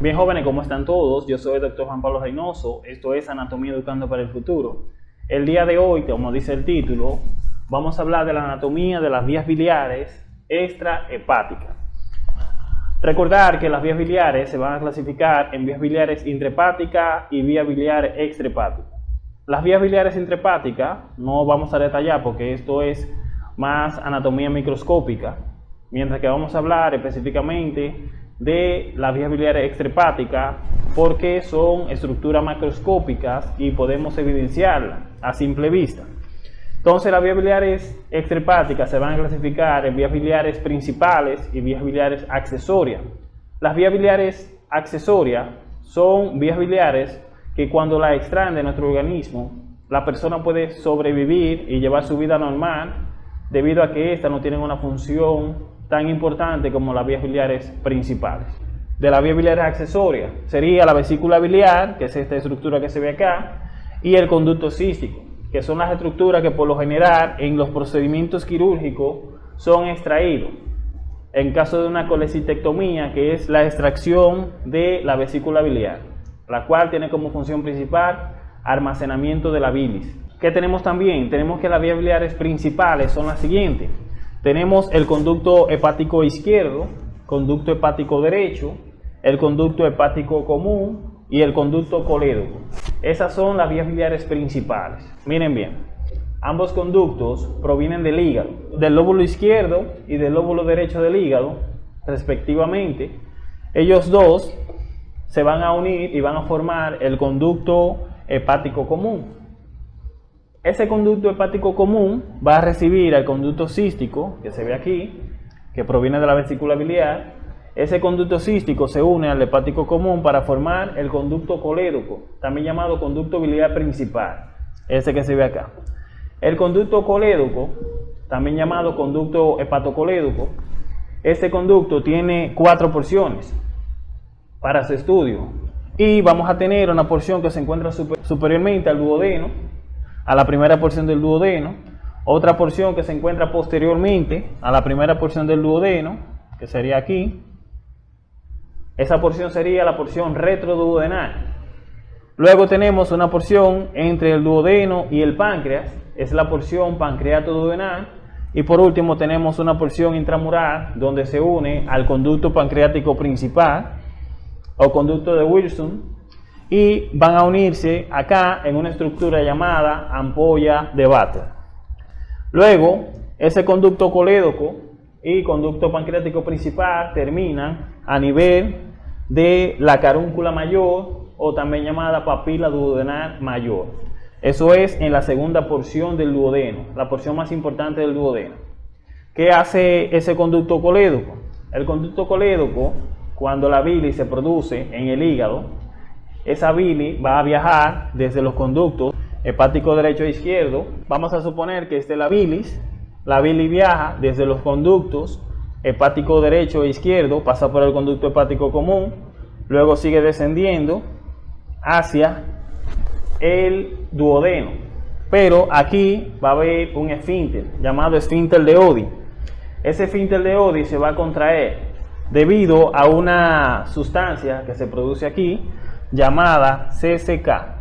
Bien jóvenes, ¿cómo están todos? Yo soy el doctor Juan Pablo Reynoso, esto es Anatomía Educando para el Futuro. El día de hoy, como dice el título, vamos a hablar de la anatomía de las vías biliares extrahepáticas. Recordar que las vías biliares se van a clasificar en vías biliares intrahepáticas y vías biliares extrahepáticas. Las vías biliares intrahepáticas no vamos a detallar porque esto es más anatomía microscópica, mientras que vamos a hablar específicamente de las vías biliares extrahepáticas porque son estructuras macroscópicas y podemos evidenciarlas a simple vista. Entonces las vías biliares extrahepáticas se van a clasificar en vías biliares principales y vías biliares accesorias. Las vías biliares accesorias son vías biliares que cuando la extraen de nuestro organismo, la persona puede sobrevivir y llevar su vida normal debido a que éstas no tienen una función tan importante como las vías biliares principales. De las vías biliares accesorias sería la vesícula biliar, que es esta estructura que se ve acá, y el conducto cístico, que son las estructuras que por lo general en los procedimientos quirúrgicos son extraídos. En caso de una colecistectomía, que es la extracción de la vesícula biliar, la cual tiene como función principal almacenamiento de la bilis. ¿Qué tenemos también? Tenemos que las vías biliares principales son las siguientes tenemos el conducto hepático izquierdo, conducto hepático derecho, el conducto hepático común y el conducto colédoco. Esas son las vías biliares principales. Miren bien, ambos conductos provienen del hígado, del lóbulo izquierdo y del lóbulo derecho del hígado, respectivamente. Ellos dos se van a unir y van a formar el conducto hepático común. Ese conducto hepático común va a recibir al conducto cístico, que se ve aquí, que proviene de la vesícula biliar. Ese conducto cístico se une al hepático común para formar el conducto colédoco, también llamado conducto biliar principal, ese que se ve acá. El conducto colédoco, también llamado conducto hepatocolédoco, este conducto tiene cuatro porciones para su estudio. Y vamos a tener una porción que se encuentra superiormente al duodeno, a la primera porción del duodeno, otra porción que se encuentra posteriormente a la primera porción del duodeno, que sería aquí. Esa porción sería la porción retroduodenal. Luego tenemos una porción entre el duodeno y el páncreas, es la porción pancreato-duodenal. Y por último tenemos una porción intramural donde se une al conducto pancreático principal o conducto de Wilson y van a unirse acá en una estructura llamada ampolla de Bater. Luego, ese conducto colédoco y conducto pancreático principal terminan a nivel de la carúncula mayor o también llamada papila duodenal mayor. Eso es en la segunda porción del duodeno, la porción más importante del duodeno. ¿Qué hace ese conducto colédoco? El conducto colédoco, cuando la bilis se produce en el hígado, esa bilis va a viajar desde los conductos hepático derecho e izquierdo. Vamos a suponer que este es la bilis. La bilis viaja desde los conductos hepático derecho e izquierdo, pasa por el conducto hepático común, luego sigue descendiendo hacia el duodeno. Pero aquí va a haber un esfínter llamado esfínter de Odi. Ese esfínter de Odi se va a contraer debido a una sustancia que se produce aquí llamada CCK.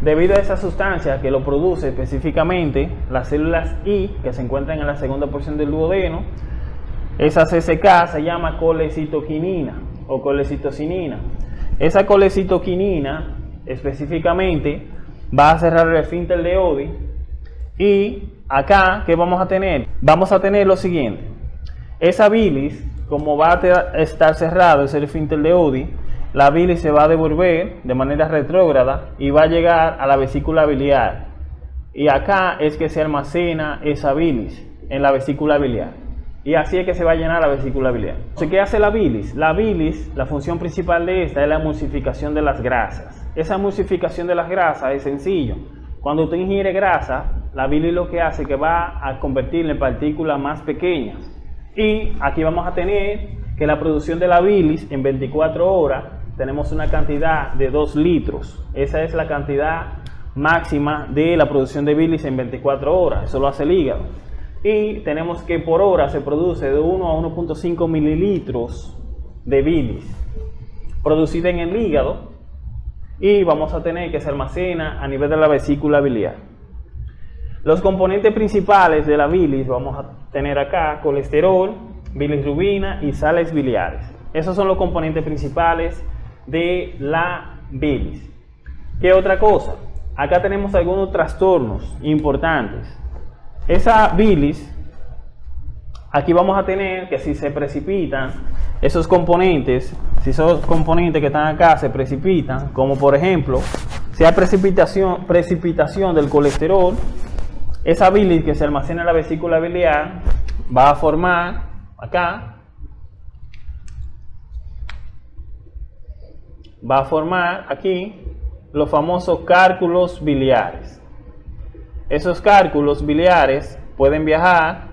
Debido a esa sustancia que lo produce específicamente las células I que se encuentran en la segunda porción del duodeno, esa CCK se llama colecitoquinina o colecitocinina. Esa colecitoquinina específicamente va a cerrar el esfínter de Odi y acá, ¿qué vamos a tener? Vamos a tener lo siguiente. Esa bilis como va a estar cerrado ese esfínter de Odi, la bilis se va a devolver de manera retrógrada y va a llegar a la vesícula biliar. Y acá es que se almacena esa bilis en la vesícula biliar. Y así es que se va a llenar la vesícula biliar. Entonces, ¿qué hace la bilis? La bilis, la función principal de esta es la emulsificación de las grasas. Esa emulsificación de las grasas es sencillo. Cuando usted ingiere grasa, la bilis lo que hace es que va a convertirla en partículas más pequeñas y aquí vamos a tener que la producción de la bilis en 24 horas tenemos una cantidad de 2 litros. Esa es la cantidad máxima de la producción de bilis en 24 horas. Eso lo hace el hígado. y tenemos que por hora se produce de 1 a 1.5 mililitros de bilis producida en el hígado y vamos a tener que se almacena a nivel de la vesícula biliar. Los componentes principales de la bilis vamos a tener acá colesterol, bilirrubina y sales biliares. Esos son los componentes principales de la bilis. ¿Qué otra cosa? Acá tenemos algunos trastornos importantes. Esa bilis, aquí vamos a tener que si se precipitan esos componentes, si esos componentes que están acá se precipitan, como por ejemplo, si hay precipitación, precipitación del colesterol, esa bilis que se almacena en la vesícula biliar va a formar acá, va a formar aquí los famosos cálculos biliares. Esos cálculos biliares pueden viajar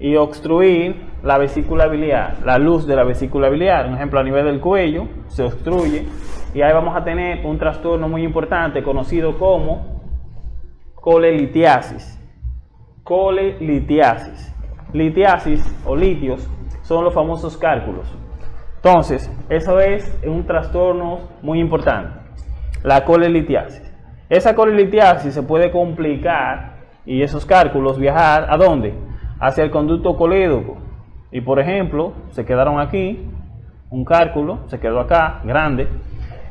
y obstruir la vesícula biliar, la luz de la vesícula biliar. Un ejemplo, a nivel del cuello se obstruye y ahí vamos a tener un trastorno muy importante conocido como colelitiasis. Colelitiasis. Litiasis o litios son los famosos cálculos. Entonces, eso es un trastorno muy importante, la colelitiasis. Esa colelitiasis se puede complicar y esos cálculos viajar a dónde? Hacia el conducto colédoco. Y por ejemplo, se quedaron aquí, un cálculo, se quedó acá, grande.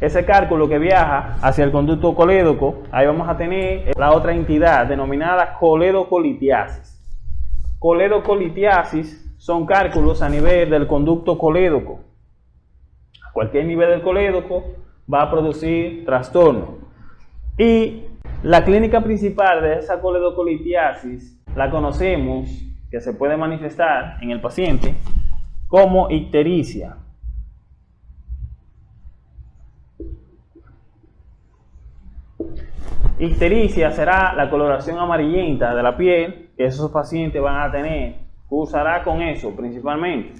Ese cálculo que viaja hacia el conducto colédoco, ahí vamos a tener la otra entidad denominada coledocolitiasis. Coledocolitiasis son cálculos a nivel del conducto colédoco. A cualquier nivel del colédoco va a producir trastorno. Y la clínica principal de esa coledocolitiasis la conocemos que se puede manifestar en el paciente como ictericia. Ictericia será la coloración amarillenta de la piel que esos pacientes van a tener. Usará con eso principalmente.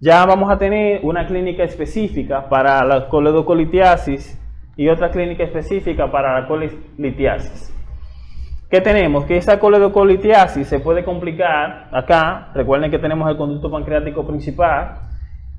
Ya vamos a tener una clínica específica para la coledocolitiasis y otra clínica específica para la colitiasis. ¿Qué tenemos? Que esa coledocolitiasis se puede complicar acá. Recuerden que tenemos el conducto pancreático principal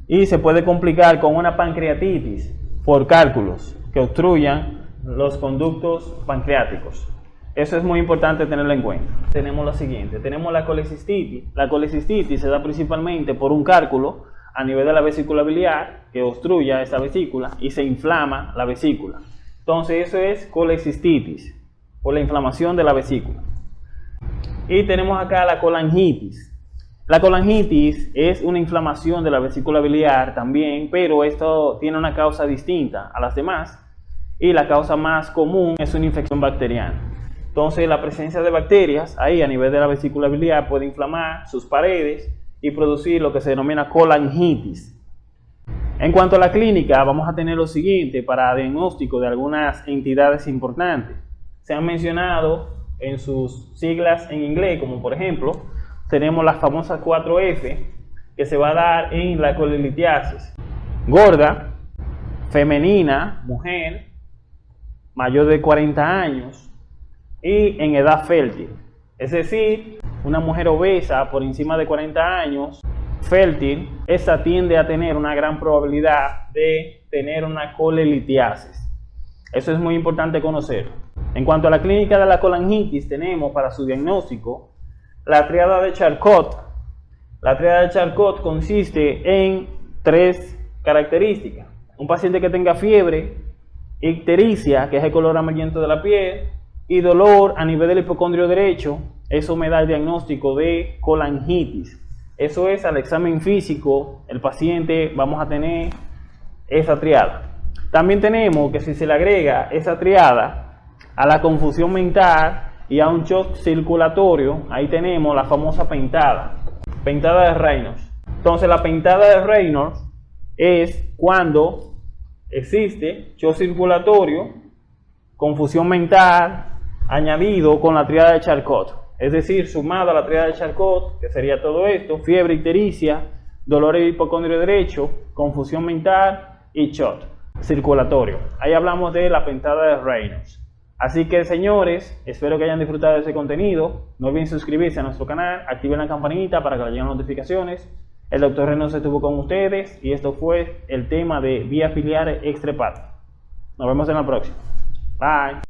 y se puede complicar con una pancreatitis por cálculos que obstruyan los conductos pancreáticos. Eso es muy importante tenerlo en cuenta. Tenemos lo siguiente, tenemos la colecistitis. La colecistitis se da principalmente por un cálculo a nivel de la vesícula biliar que obstruya esa vesícula y se inflama la vesícula. Entonces eso es colecistitis o la inflamación de la vesícula. Y tenemos acá la colangitis. La colangitis es una inflamación de la vesícula biliar también, pero esto tiene una causa distinta a las demás. Y la causa más común es una infección bacteriana. Entonces la presencia de bacterias ahí a nivel de la vesícula biliar puede inflamar sus paredes y producir lo que se denomina colangitis. En cuanto a la clínica, vamos a tener lo siguiente para diagnóstico de algunas entidades importantes se han mencionado en sus siglas en inglés, como por ejemplo, tenemos las famosas 4F, que se va a dar en la colelitiasis. Gorda, femenina, mujer, mayor de 40 años y en edad fértil. Es decir, una mujer obesa por encima de 40 años, fértil, esa tiende a tener una gran probabilidad de tener una colelitiasis. Eso es muy importante conocer. En cuanto a la clínica de la colangitis, tenemos para su diagnóstico la triada de Charcot. La triada de Charcot consiste en tres características. Un paciente que tenga fiebre, ictericia, que es el color amarillento de la piel, y dolor a nivel del hipocondrio derecho, eso me da el diagnóstico de colangitis. Eso es al examen físico, el paciente vamos a tener esa triada. También tenemos que si se le agrega esa triada a la confusión mental y a un shock circulatorio, ahí tenemos la famosa pentada, pentada de Reynolds. Entonces la pentada de Reynolds es cuando existe shock circulatorio, confusión mental, añadido con la triada de Charcot. Es decir, sumada a la triada de Charcot, que sería todo esto, fiebre ictericia, dolor hipocondrio derecho, confusión mental y shock circulatorio. Ahí hablamos de la pentada de Reynolds. Así que señores, espero que hayan disfrutado de ese contenido. No olviden suscribirse a nuestro canal, activen la campanita para que les lleguen notificaciones. El doctor Reynoso estuvo con ustedes y esto fue el tema de vías biliares extrepat. Nos vemos en la próxima. Bye.